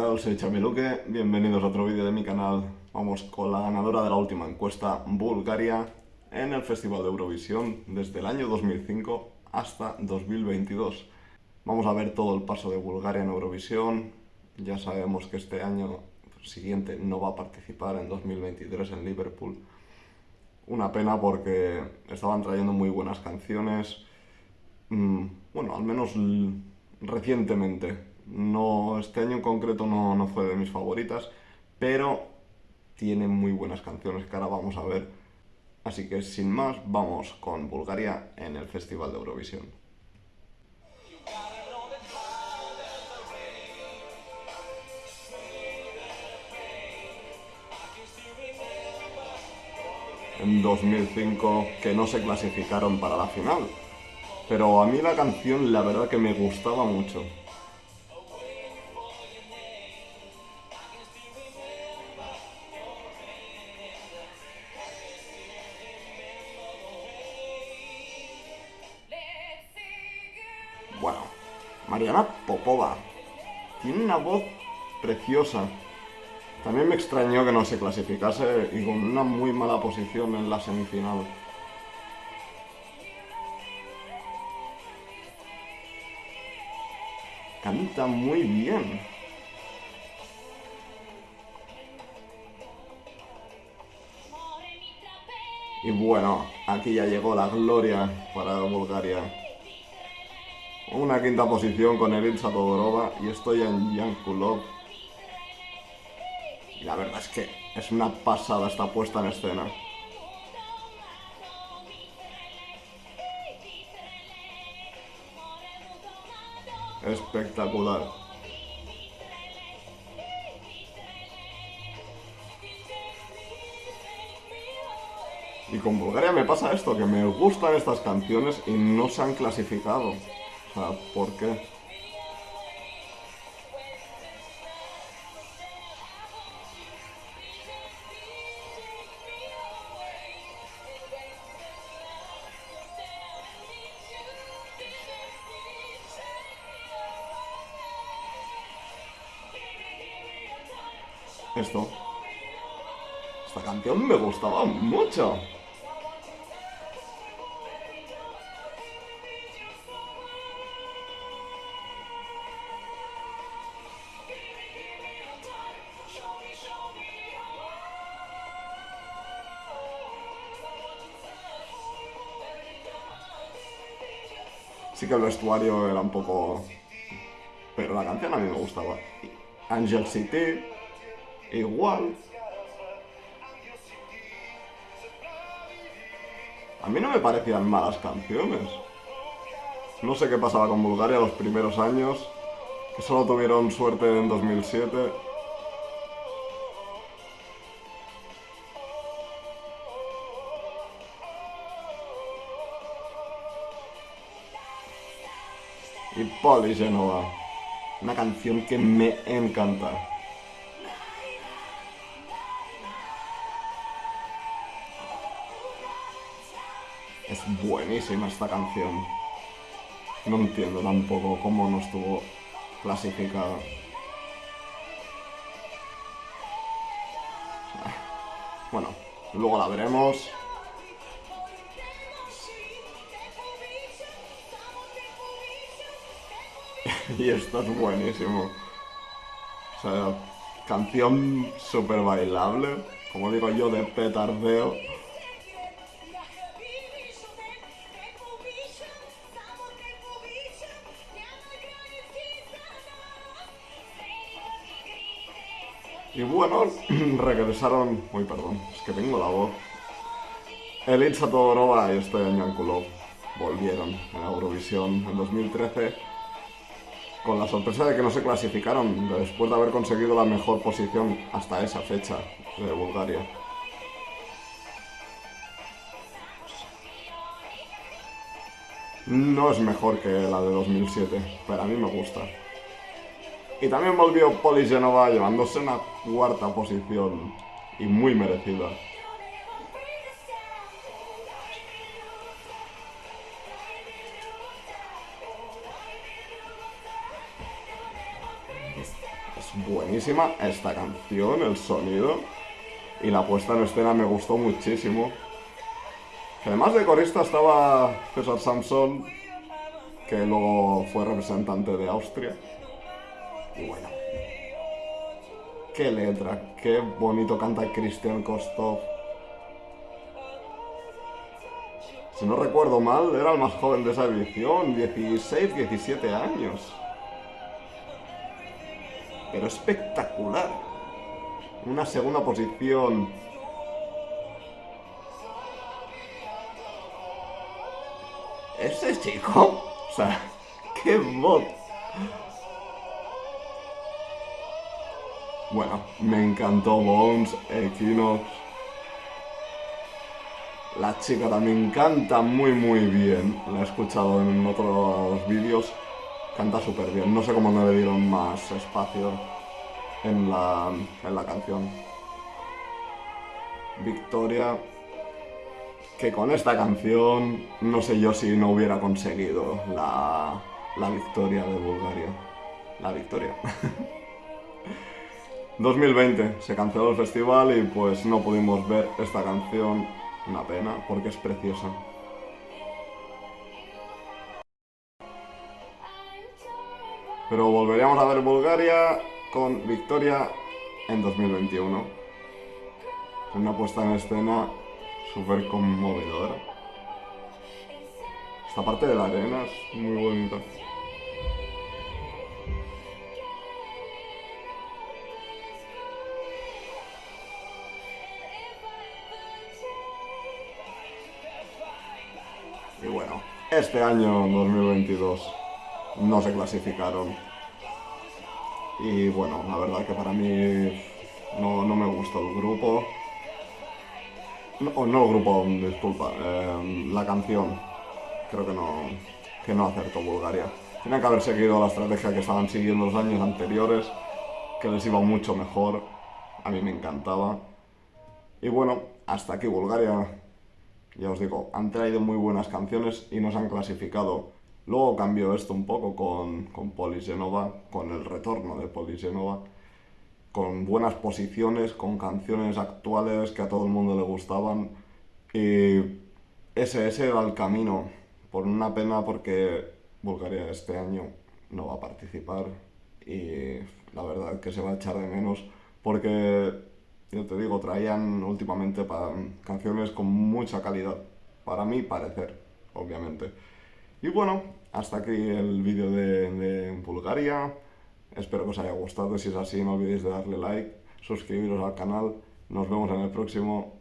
tal? Soy Chamiluque, bienvenidos a otro vídeo de mi canal. Vamos con la ganadora de la última encuesta, Bulgaria, en el Festival de Eurovisión desde el año 2005 hasta 2022. Vamos a ver todo el paso de Bulgaria en Eurovisión. Ya sabemos que este año siguiente no va a participar en 2023 en Liverpool. Una pena porque estaban trayendo muy buenas canciones. Mm, bueno, al menos recientemente no, este año en concreto no, no fue de mis favoritas, pero tiene muy buenas canciones que ahora vamos a ver. Así que sin más, vamos con Bulgaria en el Festival de Eurovisión. En 2005 que no se clasificaron para la final. Pero a mí la canción la verdad que me gustaba mucho. Mariana Popova. Tiene una voz preciosa. También me extrañó que no se clasificase y con una muy mala posición en la semifinal. Canta muy bien. Y bueno, aquí ya llegó la gloria para Bulgaria. Una quinta posición con Elisa Todorova y estoy en Yankulov. Y la verdad es que es una pasada esta puesta en escena. Espectacular. Y con Bulgaria me pasa esto, que me gustan estas canciones y no se han clasificado. Sea, ¿por qué? Esto. Esta canción me gustaba mucho. Sí que el vestuario era un poco... Pero la canción a mí me gustaba. Angel City, igual. A mí no me parecían malas canciones. No sé qué pasaba con Bulgaria los primeros años, que solo tuvieron suerte en 2007. Poli Genova. Una canción que me encanta. Es buenísima esta canción. No entiendo tampoco cómo no estuvo clasificada. Bueno, luego la veremos. y esto es buenísimo. O sea, canción súper bailable, como digo yo, de petardeo. Y bueno, regresaron... Uy, perdón, es que tengo la voz. Elitsa Todorova y este Yankulov volvieron en Eurovisión en 2013 con la sorpresa de que no se clasificaron después de haber conseguido la mejor posición hasta esa fecha de Bulgaria. No es mejor que la de 2007, pero a mí me gusta. Y también volvió Poli Genova llevándose una cuarta posición y muy merecida. Buenísima esta canción, el sonido. Y la puesta en escena me gustó muchísimo. Además de corista estaba César Samson, que luego fue representante de Austria. Y bueno, qué letra, qué bonito canta Christian Kostov. Si no recuerdo mal, era el más joven de esa edición, 16, 17 años. Pero espectacular. Una segunda posición. Ese chico, o sea, qué voz. Bueno, me encantó Bones, Equinox. La chica también canta muy muy bien. La he escuchado en otros vídeos. Canta súper bien. No sé cómo no le dieron más espacio en la, en la canción. Victoria. Que con esta canción no sé yo si no hubiera conseguido la, la victoria de Bulgaria. La victoria. 2020 se canceló el festival y pues no pudimos ver esta canción una pena, porque es preciosa. Pero volveríamos a ver Bulgaria con victoria en 2021. Una puesta en escena súper conmovedora. Esta parte de la arena es muy bonita. Y bueno, este año 2022 no se clasificaron. Y bueno, la verdad que para mí no, me gustó el grupo. No, no el grupo, disculpa, em, la canción. Creo que no, que no acertó Bulgaria. Tienen que haber seguido la estrategia que estaban siguiendo los años anteriores, que les iba mucho mejor. A mí me encantaba. Y bueno, hasta aquí Bulgaria ya os digo, han traído muy buenas canciones y nos han clasificado. Luego cambió esto un poco con, con Polisenova, con el retorno de Polisenova, con buenas posiciones, con canciones actuales que a todo el mundo le gustaban. Y ese, ese era el camino. Por una pena porque Bulgaria este año no va a participar y la verdad que se va a echar de menos porque yo te digo, traían últimamente canciones con mucha calidad, para mí parecer, obviamente. Y bueno, hasta aquí el vídeo de, Bulgaria. Espero que os haya gustado. Si es así, no olvidéis de darle like, suscribiros al canal. Nos vemos en el próximo.